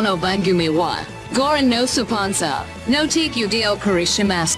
no bangumi wa. Gorin no supansa. No take you dio karishimas.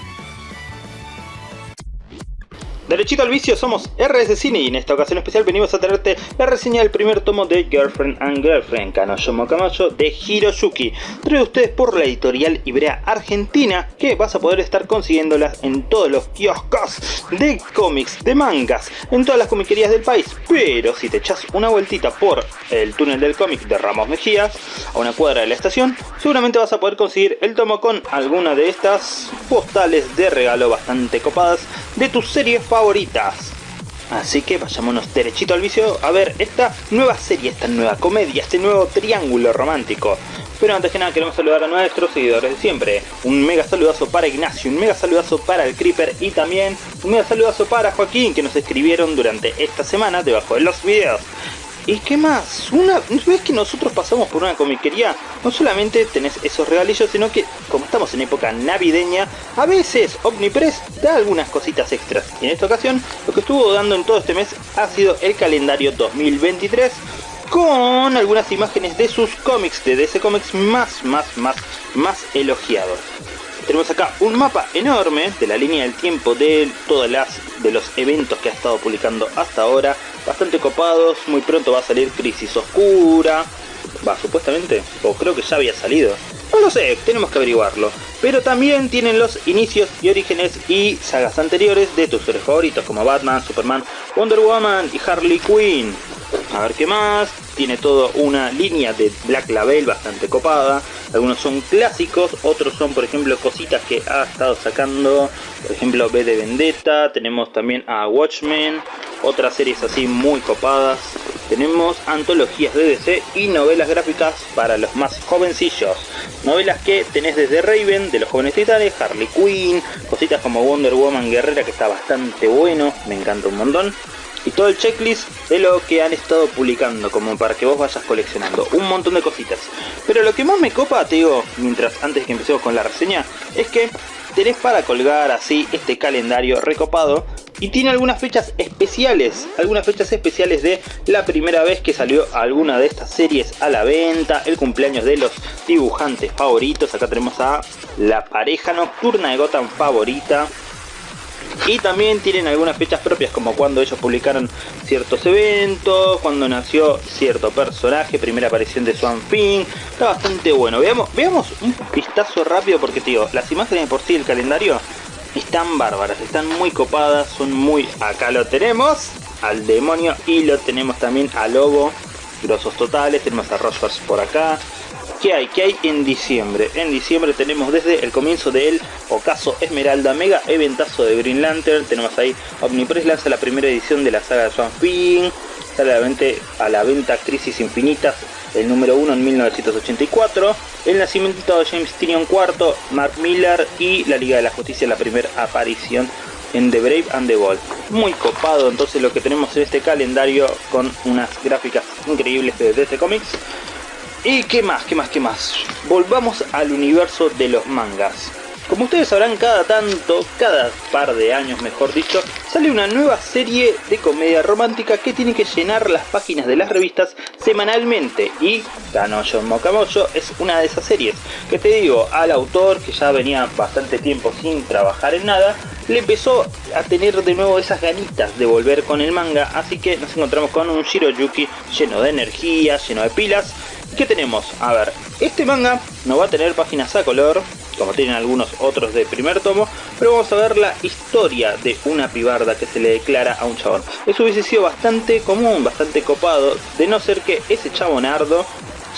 Derechito al vicio, somos RS Cine y en esta ocasión especial venimos a traerte la reseña del primer tomo de Girlfriend and Girlfriend, Kanoyo Kamacho de Hiroyuki, traído ustedes por la editorial Ibrea Argentina, que vas a poder estar consiguiéndolas en todos los kioscos de cómics, de mangas, en todas las comiquerías del país, pero si te echas una vueltita por el túnel del cómic de Ramos Mejías, a una cuadra de la estación, seguramente vas a poder conseguir el tomo con alguna de estas postales de regalo bastante copadas de tus series favoritas favoritas. Así que vayámonos derechito al vicio a ver esta nueva serie, esta nueva comedia, este nuevo triángulo romántico. Pero antes que nada queremos saludar a nuestros seguidores de siempre. Un mega saludazo para Ignacio, un mega saludazo para el Creeper y también un mega saludazo para Joaquín que nos escribieron durante esta semana debajo de los videos. ¿Y qué más? Una vez que nosotros pasamos por una comiquería, no solamente tenés esos regalillos, sino que como estamos en época navideña, a veces Omnipress da algunas cositas extras. Y en esta ocasión, lo que estuvo dando en todo este mes ha sido el calendario 2023 con algunas imágenes de sus cómics, de DC Comics más, más, más, más elogiados tenemos acá un mapa enorme de la línea del tiempo de todas las de los eventos que ha estado publicando hasta ahora bastante copados muy pronto va a salir Crisis Oscura va supuestamente o creo que ya había salido no lo sé, tenemos que averiguarlo. Pero también tienen los inicios y orígenes y sagas anteriores de tus héroes favoritos como Batman, Superman, Wonder Woman y Harley Quinn. A ver qué más. Tiene toda una línea de Black Label bastante copada. Algunos son clásicos, otros son por ejemplo cositas que ha estado sacando. Por ejemplo B de Vendetta. Tenemos también a Watchmen. Otras series así muy copadas. Tenemos antologías de DC y novelas gráficas para los más jovencillos. Novelas que tenés desde Raven, de los jóvenes titanes, Harley Quinn, cositas como Wonder Woman Guerrera que está bastante bueno, me encanta un montón y todo el checklist de lo que han estado publicando, como para que vos vayas coleccionando. Un montón de cositas. Pero lo que más me copa, te digo, mientras antes que empecemos con la reseña, es que tenés para colgar así este calendario recopado y tiene algunas fechas especiales, algunas fechas especiales de la primera vez que salió alguna de estas series a la venta, el cumpleaños de los dibujantes favoritos, acá tenemos a la pareja nocturna de Gotham favorita, y también tienen algunas fechas propias como cuando ellos publicaron ciertos eventos, cuando nació cierto personaje, primera aparición de Swan Thing, está bastante bueno. Veamos, un vistazo rápido porque tío, las imágenes por sí del calendario están bárbaras, están muy copadas, son muy... Acá lo tenemos, al demonio y lo tenemos también al lobo, grosos totales, tenemos a Rogers por acá, ¿Qué hay? ¿Qué hay en diciembre? En diciembre tenemos desde el comienzo del Ocaso Esmeralda Mega Eventazo de Green Lantern. Tenemos ahí Omnipress lanza la primera edición de la saga de Swan Thing. Sale a la, venta, a Crisis Infinitas, el número 1 en 1984. El nacimiento de James Tynion IV, Mark Miller y la Liga de la Justicia, la primera aparición en The Brave and the Bold. Muy copado entonces lo que tenemos en este calendario con unas gráficas increíbles de DC Comics. ¿Y qué más? ¿Qué más? ¿Qué más? Volvamos al universo de los mangas. Como ustedes sabrán, cada tanto, cada par de años mejor dicho, sale una nueva serie de comedia romántica que tiene que llenar las páginas de las revistas semanalmente. Y Kanoyo Mokamoyo es una de esas series que te digo, al autor que ya venía bastante tiempo sin trabajar en nada, le empezó a tener de nuevo esas ganitas de volver con el manga, así que nos encontramos con un Shiroyuki lleno de energía, lleno de pilas. ¿Qué tenemos? A ver, este manga no va a tener páginas a color, como tienen algunos otros de primer tomo, pero vamos a ver la historia de una pibarda que se le declara a un chabón. Eso hubiese sido bastante común, bastante copado, de no ser que ese chabonardo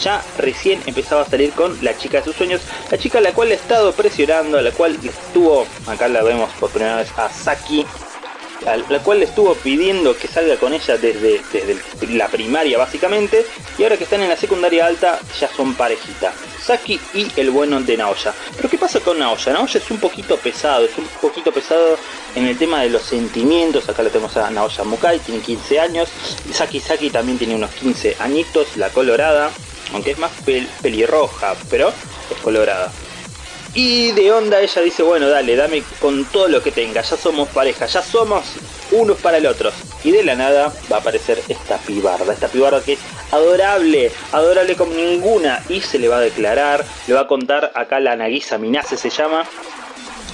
ya recién empezaba a salir con la chica de sus sueños, la chica a la cual le ha estado presionando, a la cual estuvo, acá la vemos por primera vez a Saki, la cual le estuvo pidiendo que salga con ella desde, desde la primaria básicamente, y ahora que están en la secundaria alta ya son parejita. Saki y el bueno de Naoya. Pero ¿qué pasa con Naoya? Naoya es un poquito pesado, es un poquito pesado en el tema de los sentimientos. Acá lo tenemos a Naoya Mukai, tiene 15 años. Saki Saki también tiene unos 15 añitos, la colorada, aunque es más pelirroja, pero es colorada. Y de onda ella dice, bueno, dale, dame con todo lo que tenga, ya somos pareja, ya somos unos para el otro. Y de la nada va a aparecer esta pibarda, esta pibarda que es adorable, adorable como ninguna. Y se le va a declarar, le va a contar acá la Nagisa Minase se llama,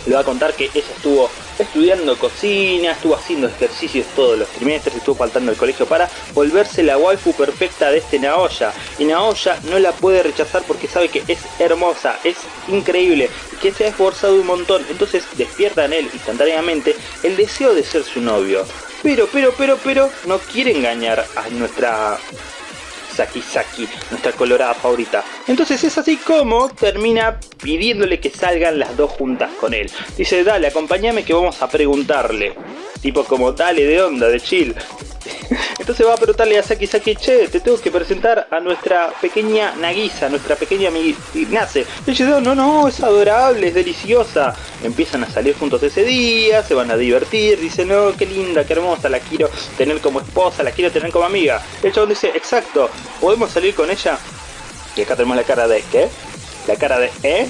le va a contar que ella estuvo estudiando cocina, estuvo haciendo ejercicios todos los trimestres, estuvo faltando al colegio para volverse la waifu perfecta de este Naoya. Y Naoya no la puede rechazar porque sabe que es hermosa, es increíble, que se ha esforzado un montón. Entonces despierta en él instantáneamente el deseo de ser su novio. Pero, pero, pero, pero, no quiere engañar a nuestra Saki Saki, nuestra colorada favorita. Entonces es así como termina pidiéndole que salgan las dos juntas con él. Dice, dale, acompáñame que vamos a preguntarle. Tipo como, dale, de onda, de chill. Entonces va a preguntarle a Saki Saki, che, te tengo que presentar a nuestra pequeña Nagisa, nuestra pequeña Ignace. Y dice, no, no, es adorable, es deliciosa. Empiezan a salir juntos ese día, se van a divertir, dice, no, qué linda, qué hermosa, la quiero tener como esposa, la quiero tener como amiga. El chabón dice, exacto, ¿podemos salir con ella? Y acá tenemos la cara de, ¿qué? La cara de, ¿eh?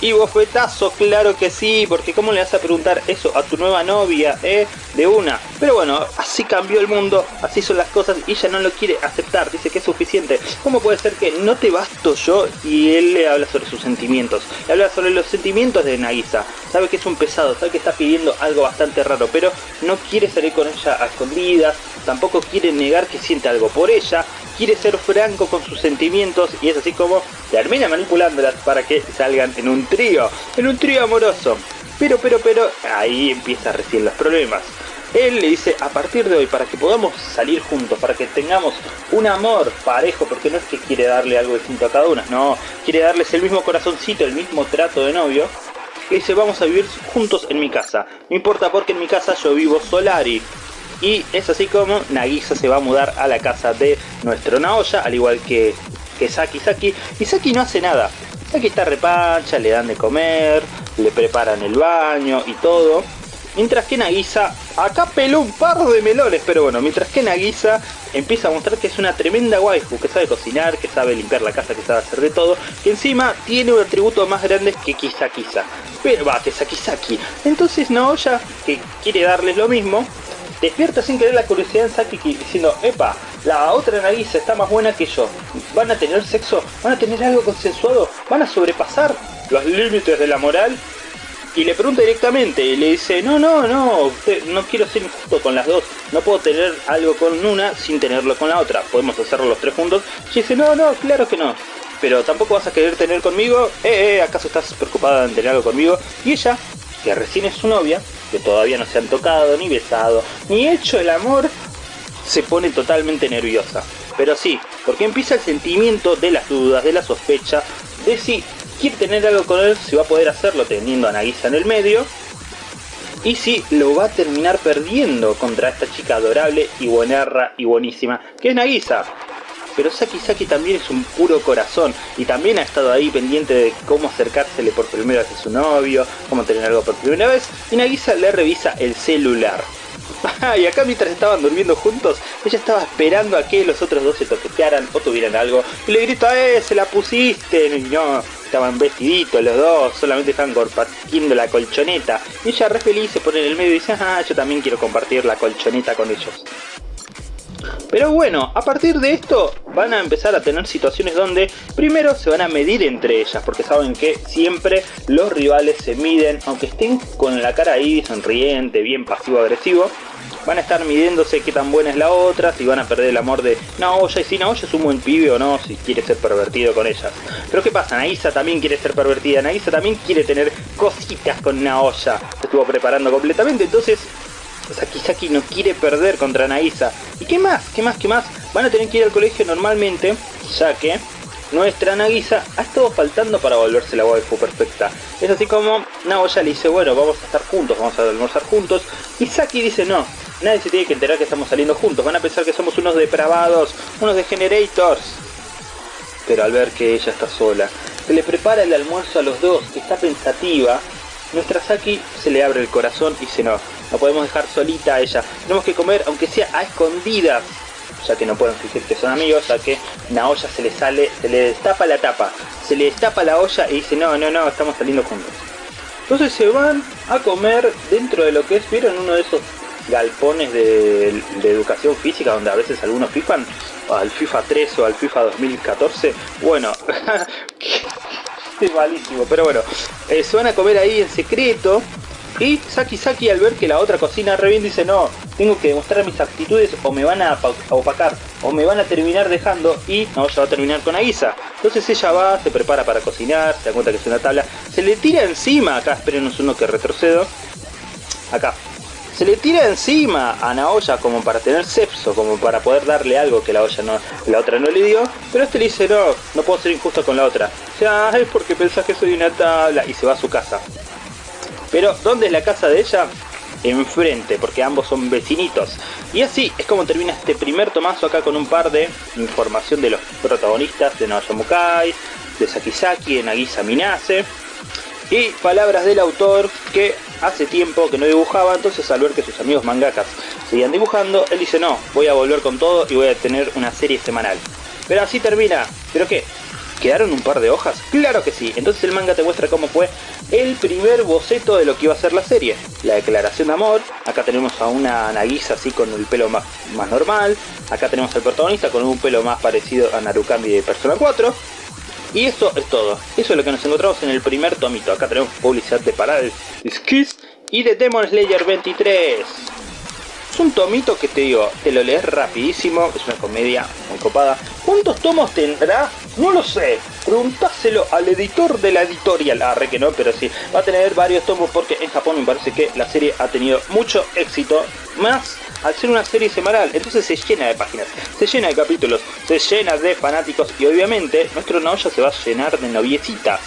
Y bofetazo, claro que sí, porque ¿cómo le vas a preguntar eso a tu nueva novia, eh? De una. Pero bueno, así cambió el mundo, así son las cosas y ella no lo quiere aceptar, dice que es suficiente. ¿Cómo puede ser que no te basto yo? Y él le habla sobre sus sentimientos. Le habla sobre los sentimientos de Nagisa. Sabe que es un pesado, sabe que está pidiendo algo bastante raro, pero no quiere salir con ella a escondidas, tampoco quiere negar que siente algo por ella, quiere ser franco con sus sentimientos y es así como termina manipulándolas para que salgan en un trío, en un trío amoroso. Pero, pero, pero, ahí empieza recién los problemas. Él le dice, a partir de hoy, para que podamos salir juntos, para que tengamos un amor parejo, porque no es que quiere darle algo distinto a cada una, no, quiere darles el mismo corazoncito, el mismo trato de novio, le dice, vamos a vivir juntos en mi casa. No importa porque en mi casa yo vivo Solari. Y es así como Nagisa se va a mudar a la casa de nuestro Naoya, al igual que, que Saki Saki. Y Saki no hace nada. Saki está repancha, le dan de comer, le preparan el baño y todo. Mientras que Nagisa, acá peló un par de melones, pero bueno, mientras que Nagisa empieza a mostrar que es una tremenda waifu, que sabe cocinar, que sabe limpiar la casa, que sabe hacer de todo, que encima tiene un atributo más grande que Kisa Kisa. Pero va, que Saki Saki. Entonces Naoya, que quiere darles lo mismo, despierta sin querer la curiosidad en Saki diciendo, epa, la otra Nagisa está más buena que yo. ¿Van a tener sexo? ¿Van a tener algo consensuado? ¿Van a sobrepasar los límites de la moral? Y le pregunta directamente y le dice, no, no, no, no quiero ser injusto con las dos. No puedo tener algo con una sin tenerlo con la otra. Podemos hacerlo los tres juntos. Y dice, no, no, claro que no. Pero tampoco vas a querer tener conmigo. Eh, eh, ¿acaso estás preocupada en tener algo conmigo? Y ella, que recién es su novia, que todavía no se han tocado, ni besado, ni hecho el amor, se pone totalmente nerviosa. Pero sí, porque empieza el sentimiento de las dudas, de la sospecha, de si quiere tener algo con él, si va a poder hacerlo teniendo a Nagisa en el medio, y si lo va a terminar perdiendo contra esta chica adorable y buenarra y buenísima, que es Nagisa. Pero Saki Saki también es un puro corazón y también ha estado ahí pendiente de cómo acercársele por primera vez a su novio, cómo tener algo por primera vez, y Nagisa le revisa el celular. y acá mientras estaban durmiendo juntos, ella estaba esperando a que los otros dos se toquetearan o tuvieran algo. Y le grita, ¡eh, se la pusiste! Y no, estaban vestiditos los dos, solamente estaban compartiendo la colchoneta. Y ella re feliz se pone en el medio y dice, ah, yo también quiero compartir la colchoneta con ellos. Pero bueno, a partir de esto van a empezar a tener situaciones donde primero se van a medir entre ellas, porque saben que siempre los rivales se miden, aunque estén con la cara ahí sonriente, bien pasivo-agresivo, van a estar midiéndose qué tan buena es la otra, si van a perder el amor de Naoya y si Naoya es un buen pibe o no, si quiere ser pervertido con ellas. Pero ¿qué pasa? Naisa también quiere ser pervertida, Naisa también quiere tener cositas con Naoya, se estuvo preparando completamente, entonces Saki Saki no quiere perder contra Naisa. ¿Y qué más? ¿Qué más? ¿Qué más? Van a tener que ir al colegio normalmente, ya que nuestra Nagisa ha estado faltando para volverse la waifu perfecta. Es así como Naoya le dice, bueno, vamos a estar juntos, vamos a almorzar juntos. Y Saki dice, no, nadie se tiene que enterar que estamos saliendo juntos. Van a pensar que somos unos depravados, unos degenerators. Pero al ver que ella está sola, se le prepara el almuerzo a los dos, que está pensativa, nuestra Saki se le abre el corazón y dice no, no podemos dejar solita a ella, tenemos que comer aunque sea a escondidas. ya que no pueden fingir que son amigos, ya que Naoya se le sale, se le destapa la tapa, se le destapa la olla y dice no, no, no, estamos saliendo juntos. Entonces se van a comer dentro de lo que es, ¿vieron uno de esos galpones de, educación física donde a veces algunos fifan? Al FIFA 3 o al FIFA 2014. Bueno, es malísimo, pero bueno, eh, se van a comer ahí en secreto y Saki Saki al ver que la otra cocina re bien dice no, tengo que demostrar mis actitudes o me van a opacar o me van a terminar dejando y no, ya va a terminar con Aguisa. Entonces ella va, se prepara para cocinar, se da cuenta que es una tabla, se le tira encima, acá espérenos uno que retrocedo, acá. Se le tira encima a Naoya como para tener sexo, como para poder darle algo que la olla no, la otra no le dio, pero este le dice no, no puedo ser injusto con la otra. Sea, es porque pensás que soy una tabla y se va a su casa. Pero, ¿dónde es la casa de ella? Enfrente, porque ambos son vecinitos. Y así es como termina este primer tomazo acá con un par de información de los protagonistas de Naoya Mukai, de Sakizaki, de Nagisa Minase. Y palabras del autor que hace tiempo que no dibujaba, entonces al ver que sus amigos mangakas seguían dibujando, él dice no, voy a volver con todo y voy a tener una serie semanal. Pero así termina. ¿Pero qué? ¿Quedaron un par de hojas? Claro que sí. Entonces el manga te muestra cómo fue el primer boceto de lo que iba a ser la serie. La declaración de amor. Acá tenemos a una Nagisa así con el pelo más, más normal. Acá tenemos al protagonista con un pelo más parecido a Narukami de Persona 4. Y eso es todo. Eso es lo que nos encontramos en el primer tomito. Acá tenemos publicidad de Paradise Kiss y de Demon Slayer 23. Es un tomito que te digo, te lo lees rapidísimo, es una comedia muy copada. ¿Cuántos tomos tendrá? No lo sé. Preguntáselo al editor de la editorial. Ah, re que no, pero sí. Va a tener varios tomos porque en Japón me parece que la serie ha tenido mucho éxito. Más al ser una serie semanal. Entonces se llena de páginas, se llena de capítulos, se llena de fanáticos y obviamente nuestro Naoya se va a llenar de noviecitas.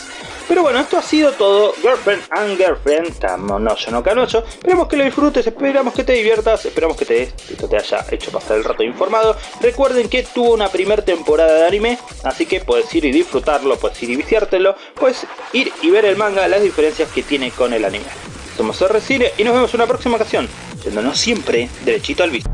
Pero bueno, esto ha sido todo. Girlfriend and Girlfriend, Tamonoyo no Canocho. Esperamos que lo disfrutes, esperamos que te diviertas, esperamos que te, esto te haya hecho pasar el rato informado. Recuerden que tuvo una primera temporada de anime, así que puedes ir y disfrutarlo, puedes ir y viciártelo, puedes ir y ver el manga, las diferencias que tiene con el anime. Somos R Cine y nos vemos en una próxima ocasión, yéndonos siempre derechito al visto.